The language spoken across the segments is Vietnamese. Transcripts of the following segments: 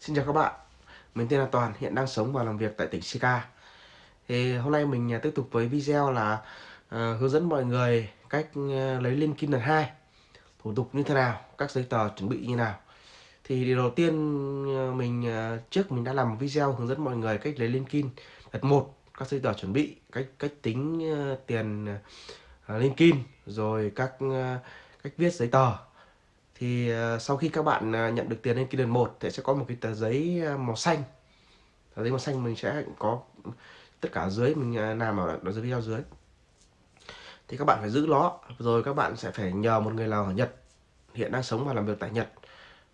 Xin chào các bạn, mình tên là Toàn, hiện đang sống và làm việc tại tỉnh Sika. Thì hôm nay mình à, tiếp tục với video là uh, hướng dẫn mọi người cách uh, lấy liên kim đợt 2 thủ tục như thế nào, các giấy tờ chuẩn bị như nào. Thì điều đầu tiên uh, mình uh, trước mình đã làm một video hướng dẫn mọi người cách lấy liên kim đợt 1, các giấy tờ chuẩn bị, cách cách tính uh, tiền uh, liên kim, rồi các uh, cách viết giấy tờ thì ờ, sau khi các bạn ờ, nhận được tiền lên kỳ 1 thì sẽ có một cái tờ giấy ờ, màu xanh. Tờ giấy màu xanh mình sẽ có tất cả dưới mình làm ở, dưới video dưới. Thì các bạn phải giữ nó rồi các bạn sẽ phải nhờ một người nào ở Nhật. Hiện đang sống và làm việc tại Nhật.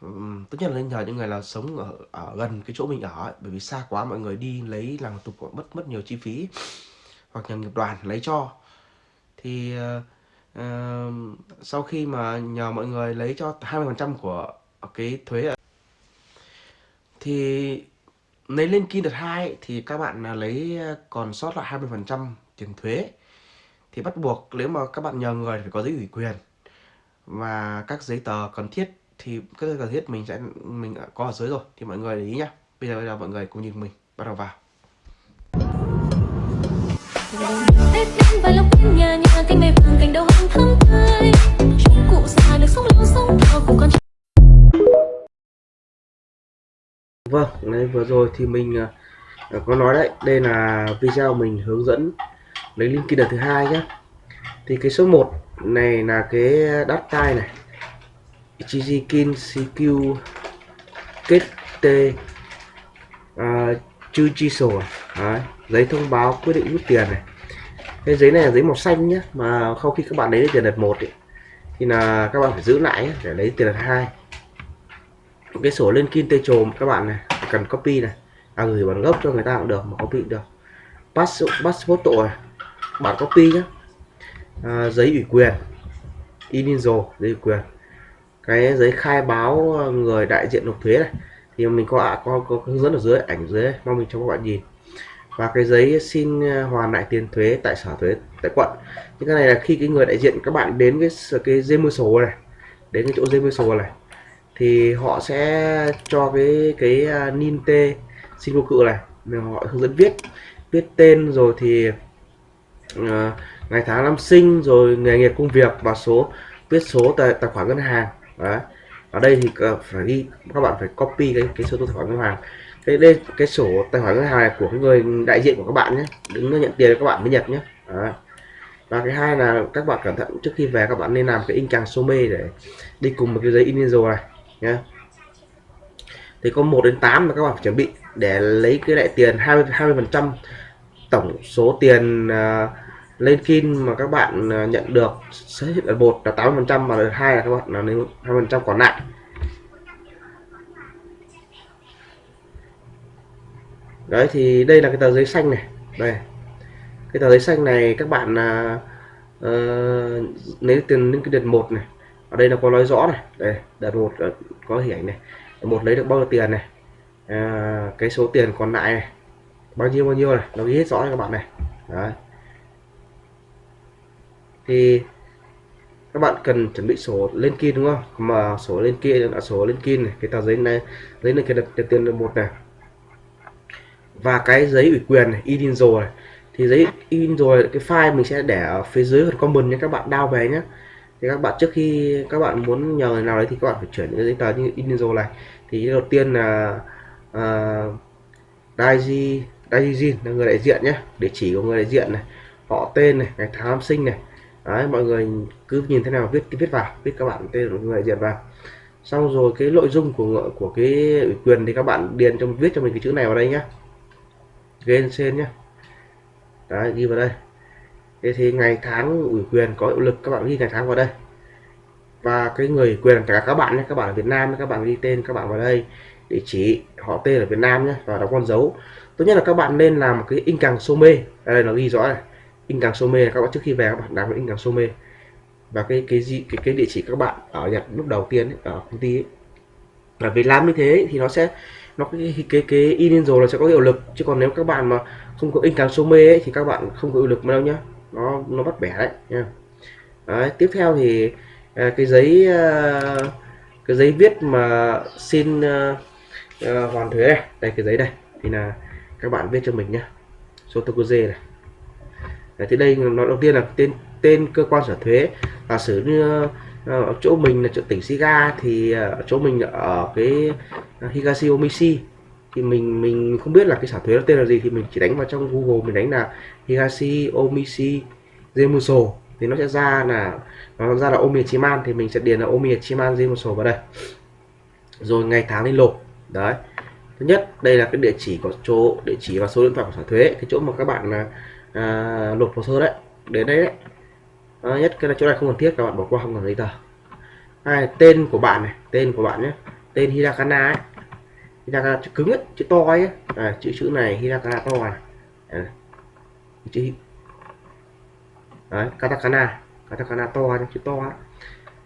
Tốt tất nhiên là nên nhờ những người nào sống ở, ở gần cái chỗ mình ở bởi vì xa quá mọi người đi lấy làm thủ tục mất mất nhiều chi phí. Hoặc nhờ nghiệp đoàn lấy cho. Thì uh, sau khi mà nhờ mọi người lấy cho 20% của cái thuế thì lấy lên kim đợt 2 thì các bạn lấy ờ, còn sót lại 20% tiền thuế. Thì bắt buộc nếu mà các bạn nhờ người phải có giấy ủy quyền. Và các giấy tờ cần thiết thì các giấy cần thiết mình sẽ mình có ở dưới rồi thì mọi người để ý nhá. Bây giờ bây giờ mọi người cùng nhìn mình bắt đầu vào. Tết đến mây vàng cành đầu hồng thắm tươi cụ già được sống lâu sống cao cùng con Vâng, đấy vừa rồi thì mình uh, có nói đấy, đây là video mình hướng dẫn lấy link kia đợt thứ hai nhé. Thì cái số 1 này là cái đắt tai này. Ichijikin CQ kết T à, uh, chư chi sổ đấy, giấy thông báo quyết định rút tiền này cái giấy này là giấy màu xanh nhé mà sau khi các bạn lấy tiền đợt một thì là các bạn phải giữ lại để lấy tiền đợt hai. Cái sổ lên kim tê trồm các bạn này cần copy này. À gửi bản gốc cho người ta cũng được mà copy được. Pass passport tội bản copy nhé à, giấy ủy quyền initial giấy ủy quyền. Cái giấy khai báo người đại diện nộp thuế này thì mình có có, có hướng dẫn ở dưới ảnh dưới mong mình cho các bạn nhìn và cái giấy xin ờ, hoàn lại tiền thuế tại sở thuế tại quận. Những cái này là khi cái người đại diện các bạn đến cái cái dây mưa sổ này đến cái chỗ dây mưa sổ này thì họ sẽ cho cái cái à, nin tê xin vô cự này. Mình họ hướng dẫn viết viết tên rồi thì uh, ngày tháng năm sinh rồi nghề nghiệp công việc và số viết số tài, tài khoản ngân hàng. Đấy. Ở đây thì ờ, phải ghi các bạn phải copy cái cái số tài khoản ngân hàng cái đây cái sổ tài khoản ngân hàng này của người đại diện của các bạn nhé. Đứng nhận tiền các bạn mới nhập nhé. À. và cái hai là các bạn cẩn thận trước khi về các bạn nên làm cái in càng số mê để đi cùng một cái giấy in rồi này nhé. Thì có 1 đến 8 là các bạn phải chuẩn bị để lấy cái lại tiền 20 20 phần trăm tổng số tiền uh, lên kim mà các bạn uh, nhận được. Sẽ là một là 80 phần trăm mà là hai là các bạn là nếu 20 phần trăm còn lại. Đấy thì đây là cái tờ giấy xanh này. Đây. Cái tờ giấy xanh này các bạn uh, uh, lấy tiền những cái đợt một này ở đây là có nói rõ này. Đây đợt một ờ, có hình ảnh này. Đợt một lấy được bao nhiêu tiền này? À, cái số tiền còn lại này bao nhiêu bao nhiêu này? Nó ghi hết rõ cho các bạn này. Đấy. Thì các bạn cần chuẩn bị sổ lên kim đúng không? Mà sổ lên kia là sổ lên kim này cái tờ giấy này giấy này cái đợt, đợt tiền đợt một này và cái giấy ủy quyền này in rồi thì giấy in rồi cái file mình sẽ để ở phía dưới phần comment nhé. Các bạn đao về nhé. Thì các bạn trước khi các bạn muốn nhờ người nào đấy thì các bạn phải chuyển những giấy tờ như in rồi này. Thì đầu tiên là uh, Daiji Daijin là người đại diện nhé. Địa chỉ của người đại diện này họ tên này ngày tháng năm sinh này. Đấy mọi người cứ nhìn thế nào viết viết vào viết các bạn tên của người đại diện vào. Xong rồi cái nội dung của của cái ủy quyền thì các bạn điền trong viết cho mình cái chữ này vào đây nhé lên trên nhé đấy ghi vào đây. Thế thì ngày tháng ủy quyền có hiệu lực các bạn ghi ngày tháng vào đây. Và cái người ủy quyền cả các bạn nhé các bạn ở Việt Nam các bạn ghi tên các bạn vào đây địa chỉ họ tên ở Việt Nam nhé và đóng con dấu. Tốt nhất là các bạn nên làm một cái in càng sô mê. Đây nó ghi rõ này. In càng sô mê các bạn trước khi về các bạn làm in càng sô mê. Và cái cái gì cái, cái địa chỉ các bạn ở Nhật lúc đầu tiên ấy, ở công ty ấy. và vì làm như thế thì nó sẽ nó cái cái cái in rồi là sẽ có hiệu lực chứ còn nếu các bạn mà không có in càng số mê ấy, thì các bạn không có hiệu lực đâu nhá. Nó nó bắt bẻ đấy nha. Đấy, tiếp theo thì à, cái giấy à, cái giấy viết mà xin uh, hoàn thuế này. Đây cái giấy đây thì là các bạn viết cho mình nhá. Số tokuze này. Đấy, thì đây nó đầu tiên là tên tên cơ quan sở thuế. Giả sử như Ờ, ở chỗ mình là chỗ tỉnh Shiga thì ờ, ở chỗ mình ở cái ờ, Higashi Omishi. Thì mình mình không biết là cái sở thuế nó tên là gì thì mình chỉ đánh vào trong Google mình đánh là Higashi Omishi Zemuso. Thì nó sẽ ra là nó ra là Omiyachiman thì mình sẽ điền là Omiyachiman Zemuso vào đây. Rồi ngày tháng lên nộp đấy. Thứ nhất đây là cái địa chỉ của chỗ địa chỉ và số điện thoại của sở thuế. Cái chỗ mà các bạn là à, nộp hồ sơ đấy đến đấy đấy à, nhất cái là chỗ này không cần thiết các bạn bỏ qua không cần giấy tờ. Hai tên của bạn này tên của bạn nhé. Tên Hirakana ấy. Hirakana chữ cứng ấy chữ to ấy. À, chữ chữ này Hirakana to này. À, chữ đấy katakana katakana to nhé chữ to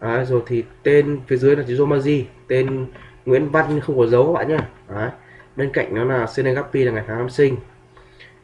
ấy. Rồi thì tên phía dưới là chữ Romaji tên Nguyễn Văn không có dấu các bạn nhé. Đấy. bên cạnh nó là Senegapi là ngày tháng năm sinh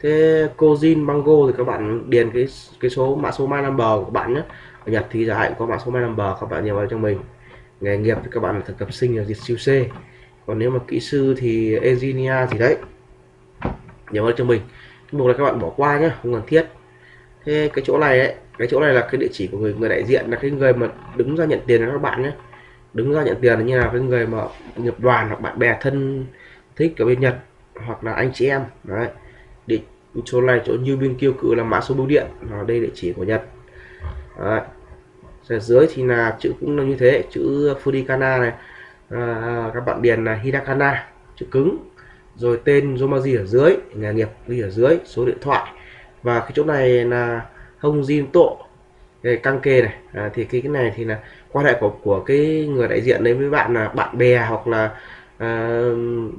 thế Kojin Mango thì các bạn điền cái cái số mã số my number của bạn nhé. Ở Nhật thì giải có mã số my number các bạn nhập vào cho mình. Nghề nghiệp thì các bạn là thực tập sinh là diệt siêu C. Còn nếu mà kỹ sư thì engineer thì đấy nhớ vào cho mình. Cái mục này các bạn bỏ qua nhé không cần thiết. Thế cái chỗ này ấy, cái chỗ này là cái địa chỉ của người người đại diện là cái người mà đứng ra nhận tiền cho các bạn nhé. Đứng ra nhận tiền như là cái người mà nghiệp đoàn hoặc bạn bè thân thích ở bên Nhật hoặc là anh chị em. Đấy định chỗ này chỗ như bên kêu cự là mã số bưu điện nó đây địa chỉ của Nhật. Đấy. ở dưới thì là chữ cũng là như thế chữ Furikana này à, các bạn điền là Hidakana chữ cứng. Rồi tên Zomaji ở dưới nghề nghiệp ghi ở dưới số điện thoại. Và cái chỗ này là hông Jin Tộ cái căng kê này. À, thì cái cái này thì là quan hệ của của cái người đại diện đấy với bạn là bạn bè hoặc là à,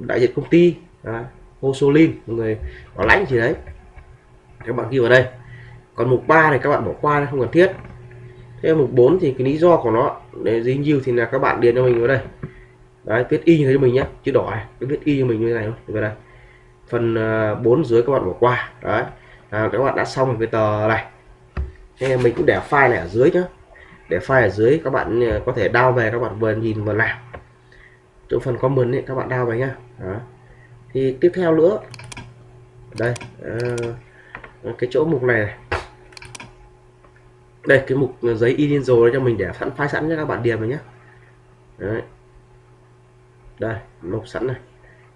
đại diện công ty. À, Hosolin người bảo lãnh gì đấy. Các bạn ghi vào đây. Còn mục 3 này các bạn bỏ qua không cần thiết. Thế mục 4 thì cái lý do của nó để dính nhiều thì là các bạn điền cho mình vào đây. Đấy viết y như thế cho mình nhé chữ đỏ này cứ viết y cho mình như thế này vào đây. Phần à, 4 dưới các bạn bỏ qua đấy. À, các bạn đã xong cái tờ này. Thế mình cũng để file này ở dưới nhé để file ở dưới các bạn à, có thể đao về các bạn vừa nhìn vừa làm. Chỗ phần comment ấy, các bạn đao về nhá. Đó thì tiếp theo nữa. Đây à, cái chỗ mục này, này. Đây cái mục giấy in rồi cho mình để sẵn file sẵn cho các bạn điền vào nhé Đấy. đây mục sẵn này.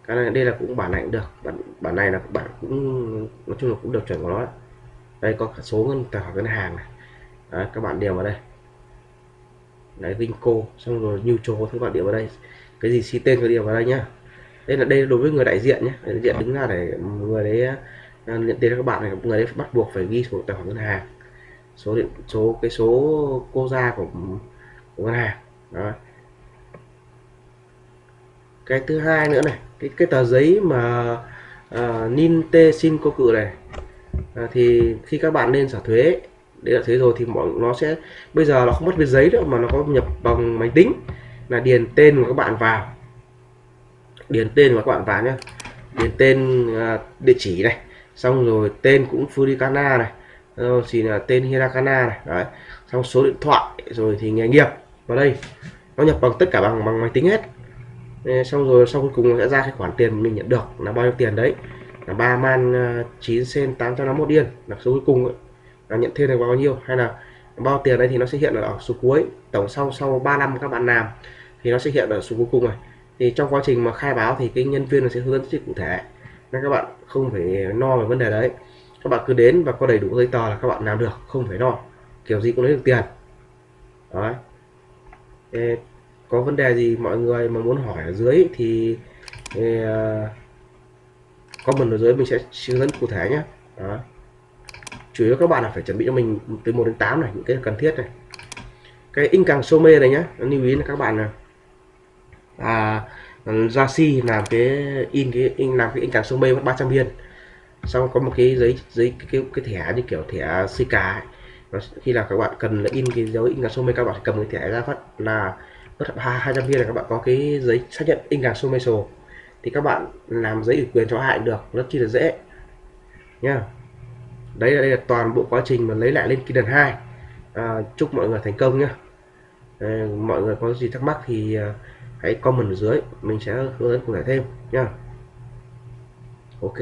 Cái này đây là cũng bản này cũng được. Bản bản này là bạn cũng nói chung là cũng được chuẩn của nó đây có cả số ngân tài khoản ngân hàng này. Đấy, các bạn điền vào đây. Đấy Vinco xong rồi neutral các bạn điền vào đây. Cái gì si tên cái điền vào đây nhá đây là đây đối với người đại diện nhé. Đại diện đứng ra để người đấy à, nhận tiền các bạn này người đấy bắt buộc phải ghi số tài khoản ngân hàng. Số điện số cái số cô ra của, của ngân hàng. Đó. Cái thứ hai nữa này cái cái tờ giấy mà uh, nin tê xin cô cự này. À, thì khi các bạn lên trả thuế để là thuế rồi thì mọi nó sẽ bây giờ nó không mất với giấy nữa mà nó có nhập bằng máy tính là điền tên của các bạn vào điền tên các bạn vào nhé điền tên uh, địa chỉ này. Xong rồi tên cũng Furikana này. Rồi thì là tên Hirakana này. Đấy. Xong số điện thoại rồi thì nghề nghiệp. Vào đây. Nó nhập bằng tất cả bằng bằng máy tính hết. Xong rồi sau cuối cùng nó sẽ ra cái khoản tiền mình nhận được là bao nhiêu tiền đấy? Là ba man à, 9 sen 851 yên là số cuối cùng ấy, là nhận thêm được bao nhiêu? Hay là bao tiền đây thì nó sẽ hiện ở số cuối. Tổng sau sau 3 năm các bạn làm thì nó sẽ hiện ở số cuối cùng này thì trong quá trình mà khai báo thì cái nhân viên sẽ hướng dẫn rất cụ thể. Nên các bạn không phải no về vấn đề đấy. Các bạn cứ đến và có đầy đủ giấy tờ là các bạn làm được không phải lo kiểu gì cũng lấy được tiền. Đấy. Ê, có vấn đề gì mọi người mà muốn hỏi ở dưới thì Ê, ờ, comment ở dưới mình sẽ hướng dẫn cụ thể nhé đó. chủ yếu các bạn là phải chuẩn bị cho mình từ 1 đến 8 này những cái cần thiết này. Cái in càng sô mê này nhé lưu ý là các bạn là à, ra si làm cái in cái in làm cái in càng số mê mất 300 viên. Xong có một cái giấy giấy cái, cái, cái thẻ như kiểu thẻ Sika khi là các bạn cần là in cái dấu in càng số mê các bạn cầm cái thẻ ra phát là mất 200 viên là các bạn có cái giấy xác nhận in càng số mê sổ thì các bạn làm giấy ủy quyền cho hạnh được rất chi là dễ. Nha. Đấy đây là toàn bộ quá trình mà lấy lại lên kỳ lần 2 à, chúc mọi người thành công nhé à, ờ, mọi người có gì thắc mắc thì à, hãy comment ở dưới mình sẽ hướng dẫn cụ thể thêm nha. Ok.